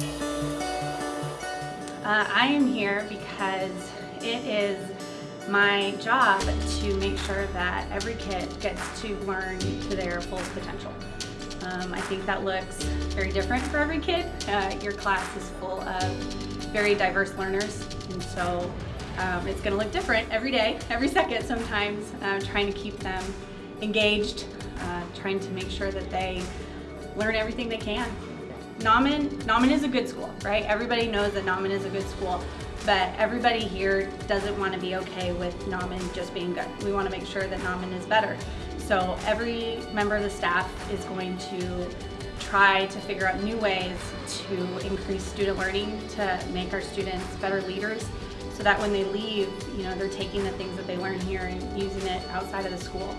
Uh, I am here because it is my job to make sure that every kid gets to learn to their full potential. Um, I think that looks very different for every kid. Uh, your class is full of very diverse learners and so um, it's going to look different every day, every second sometimes, uh, trying to keep them engaged, uh, trying to make sure that they learn everything they can. Nauman, Nauman is a good school, right? Everybody knows that Nauman is a good school, but everybody here doesn't want to be okay with Nauman just being good. We want to make sure that Nauman is better. So every member of the staff is going to try to figure out new ways to increase student learning, to make our students better leaders, so that when they leave, you know, they're taking the things that they learn here and using it outside of the school.